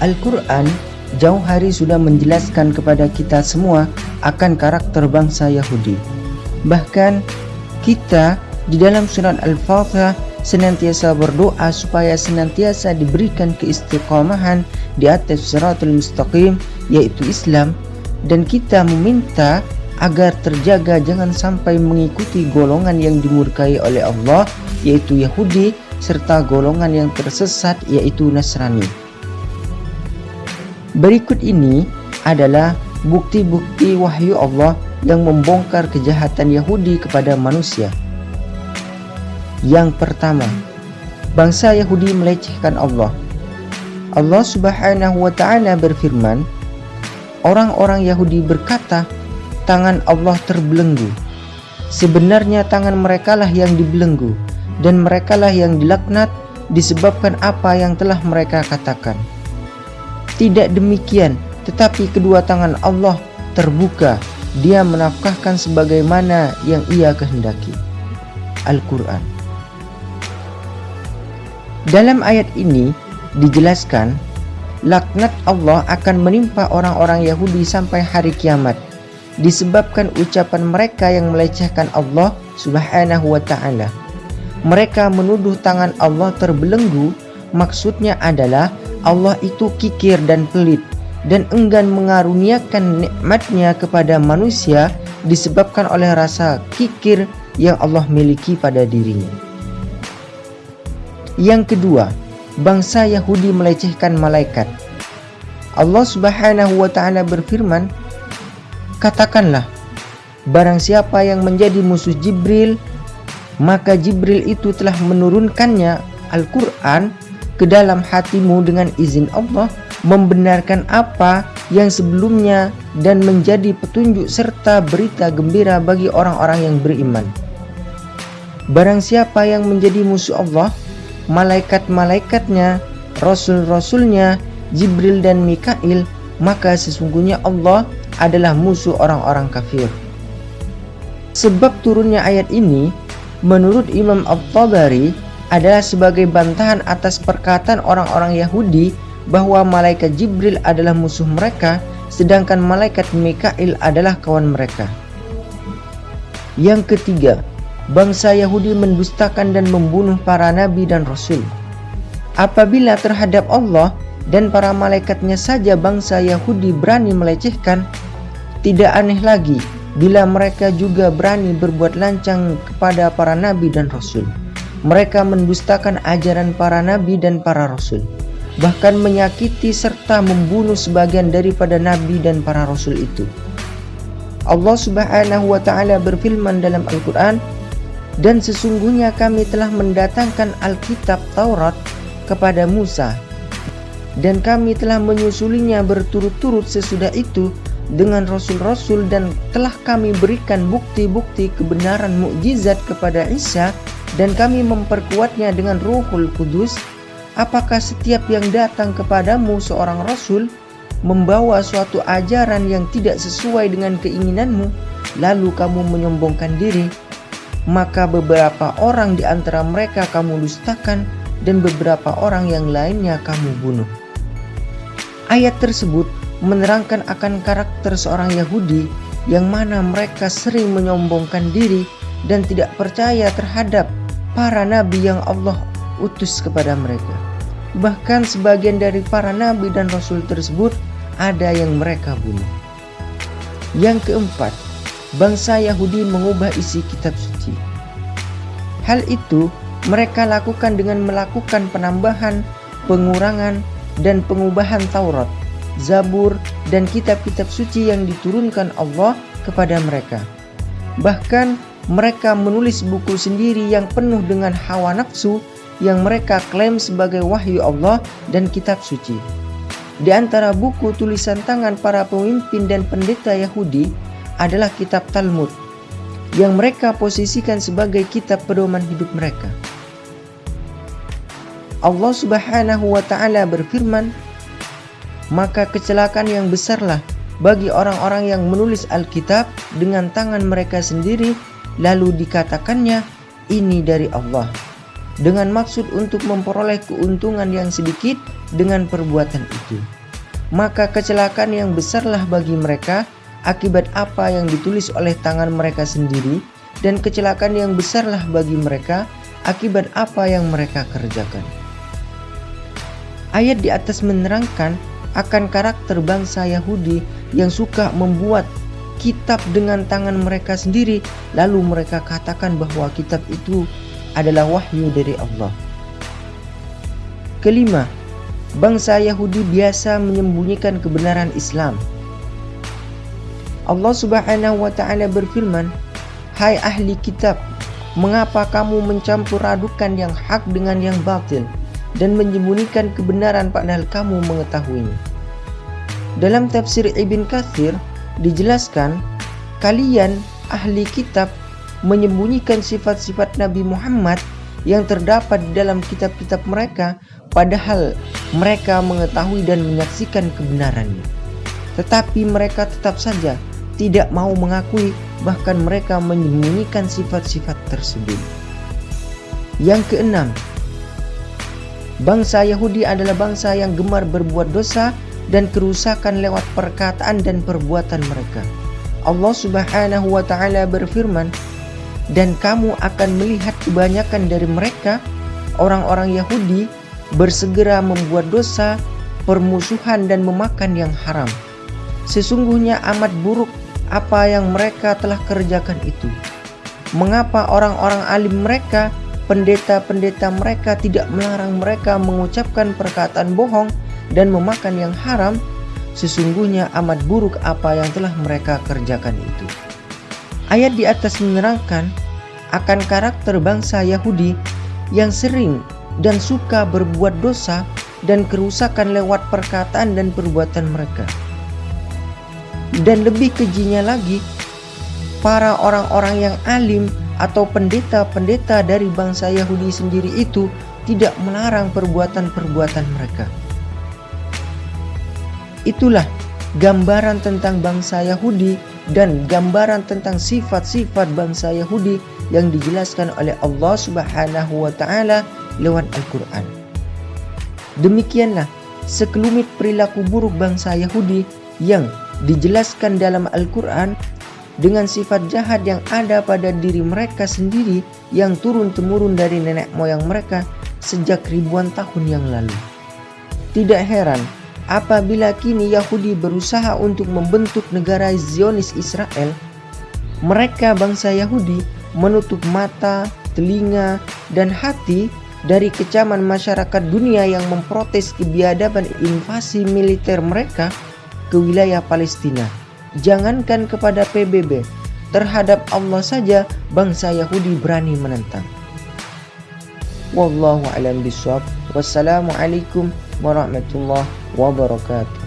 Al-Quran jauh hari sudah menjelaskan kepada kita semua akan karakter bangsa Yahudi. Bahkan kita di dalam surat Al-Fatihah senantiasa berdoa supaya senantiasa diberikan keistiqomahan di atas siratul mustaqim yaitu Islam dan kita meminta agar terjaga jangan sampai mengikuti golongan yang dimurkai oleh Allah yaitu Yahudi serta golongan yang tersesat yaitu Nasrani. Berikut ini adalah bukti-bukti wahyu Allah yang membongkar kejahatan Yahudi kepada manusia. Yang pertama, bangsa Yahudi melecehkan Allah. Allah Subhanahu wa taala berfirman, orang-orang Yahudi berkata, tangan Allah terbelenggu. Sebenarnya tangan merekalah yang dibelenggu dan merekalah yang dilaknat disebabkan apa yang telah mereka katakan. Tidak demikian, tetapi kedua tangan Allah terbuka. Dia menafkahkan sebagaimana yang ia kehendaki. Al-Quran Dalam ayat ini dijelaskan laknat Allah akan menimpa orang-orang Yahudi sampai hari kiamat disebabkan ucapan mereka yang melecehkan Allah Subhanahu wa taala. Mereka menuduh tangan Allah terbelenggu, maksudnya adalah Allah itu kikir dan pelit dan enggan mengaruniakan nikmatnya kepada manusia disebabkan oleh rasa kikir yang Allah miliki pada dirinya. Yang kedua, bangsa Yahudi melecehkan malaikat. Allah Subhanahu wa taala berfirman, "Katakanlah, barang siapa yang menjadi musuh Jibril, maka Jibril itu telah menurunkannya Al-Qur'an ke dalam hatimu dengan izin Allah membenarkan apa yang sebelumnya dan menjadi petunjuk serta berita gembira bagi orang-orang yang beriman. Barang siapa yang menjadi musuh Allah, malaikat-malaikatnya, rasul-rasulnya, Jibril dan Mikail, maka sesungguhnya Allah adalah musuh orang-orang kafir. Sebab turunnya ayat ini, menurut Imam Al-Tabari, adalah sebagai bantahan atas perkataan orang-orang Yahudi bahwa malaikat Jibril adalah musuh mereka sedangkan malaikat Mikail adalah kawan mereka. Yang ketiga, bangsa Yahudi mendustakan dan membunuh para nabi dan rasul. Apabila terhadap Allah dan para malaikatnya saja bangsa Yahudi berani melecehkan, tidak aneh lagi bila mereka juga berani berbuat lancang kepada para nabi dan rasul mereka mendustakan ajaran para nabi dan para rasul, bahkan menyakiti serta membunuh sebagian daripada nabi dan para rasul itu. Allah Subhanahu wa taala berfirman dalam Al-Qur'an, "Dan sesungguhnya kami telah mendatangkan Alkitab Taurat kepada Musa, dan kami telah menyusulinya berturut-turut sesudah itu dengan rasul-rasul dan telah kami berikan bukti-bukti kebenaran mukjizat kepada Isa dan kami memperkuatnya dengan Ruhul Kudus, apakah setiap yang datang kepadamu seorang rasul membawa suatu ajaran yang tidak sesuai dengan keinginanmu, lalu kamu menyombongkan diri, maka beberapa orang di antara mereka kamu dustakan dan beberapa orang yang lainnya kamu bunuh. Ayat tersebut menerangkan akan karakter seorang Yahudi yang mana mereka sering menyombongkan diri dan tidak percaya terhadap para nabi yang Allah utus kepada mereka. Bahkan sebagian dari para nabi dan rasul tersebut ada yang mereka bunuh. Yang keempat, bangsa Yahudi mengubah isi kitab suci. Hal itu mereka lakukan dengan melakukan penambahan, pengurangan, dan pengubahan Taurat, Zabur, dan kitab-kitab suci yang diturunkan Allah kepada mereka. Bahkan mereka menulis buku sendiri yang penuh dengan hawa nafsu yang mereka klaim sebagai wahyu Allah dan kitab suci. Di antara buku tulisan tangan para pemimpin dan pendeta Yahudi adalah kitab Talmud yang mereka posisikan sebagai kitab pedoman hidup mereka. Allah Subhanahu wa taala berfirman, "Maka kecelakaan yang besarlah bagi orang-orang yang menulis Alkitab dengan tangan mereka sendiri lalu dikatakannya ini dari Allah. dengan maksud untuk memperoleh keuntungan yang sedikit dengan perbuatan itu. Maka kecelakaan yang besarlah bagi mereka akibat apa yang ditulis oleh tangan mereka sendiri dan kecelakaan yang besarlah bagi mereka akibat apa yang mereka kerjakan. Ayat di atas menerangkan akan karakter bangsa Yahudi yang suka membuat kitab dengan tangan mereka sendiri lalu mereka katakan bahwa kitab itu adalah wahyu dari Allah. Kelima, bangsa Yahudi biasa menyembunyikan kebenaran Islam. Allah Subhanahu wa taala berfirman, "Hai ahli kitab, mengapa kamu mencampur adukan yang hak dengan yang batil dan menyembunyikan kebenaran padahal kamu mengetahuinya?" Dalam tafsir Ibn Kathir dijelaskan, kalian ahli kitab menyembunyikan sifat-sifat Nabi Muhammad yang terdapat di dalam kitab-kitab mereka padahal mereka mengetahui dan menyaksikan kebenarannya. Tetapi mereka tetap saja tidak mau mengakui bahkan mereka menyembunyikan sifat-sifat tersebut. Yang keenam, bangsa Yahudi adalah bangsa yang gemar berbuat dosa dan kerusakan lewat perkataan dan perbuatan mereka. Allah Subhanahu wa taala berfirman, dan kamu akan melihat kebanyakan dari mereka orang-orang Yahudi bersegera membuat dosa, permusuhan dan memakan yang haram. Sesungguhnya amat buruk apa yang mereka telah kerjakan itu. Mengapa orang-orang alim mereka, pendeta-pendeta mereka tidak melarang mereka mengucapkan perkataan bohong dan memakan yang haram? Sesungguhnya amat buruk apa yang telah mereka kerjakan itu. Ayat di atas menerangkan akan karakter bangsa Yahudi yang sering dan suka berbuat dosa dan kerusakan lewat perkataan dan perbuatan mereka. Dan lebih kejinya lagi, para orang-orang yang alim atau pendeta-pendeta dari bangsa Yahudi sendiri itu tidak melarang perbuatan-perbuatan mereka. Itulah gambaran tentang bangsa Yahudi dan gambaran tentang sifat-sifat bangsa Yahudi yang dijelaskan oleh Allah Subhanahu wa taala lewat Al-Qur'an. Demikianlah sekelumit perilaku buruk bangsa Yahudi yang dijelaskan dalam Al-Qur'an dengan sifat jahat yang ada pada diri mereka sendiri yang turun-temurun dari nenek moyang mereka sejak ribuan tahun yang lalu. Tidak heran apabila kini Yahudi berusaha untuk membentuk negara Zionis Israel, mereka bangsa Yahudi menutup mata, telinga, dan hati dari kecaman masyarakat dunia yang memprotes kebiadaban invasi militer mereka ke wilayah Palestina. Jangankan kepada PBB, terhadap Allah saja bangsa Yahudi berani menentang. Wallahu a'lam bishawab. Wassalamualaikum warahmatullahi wabarakatuh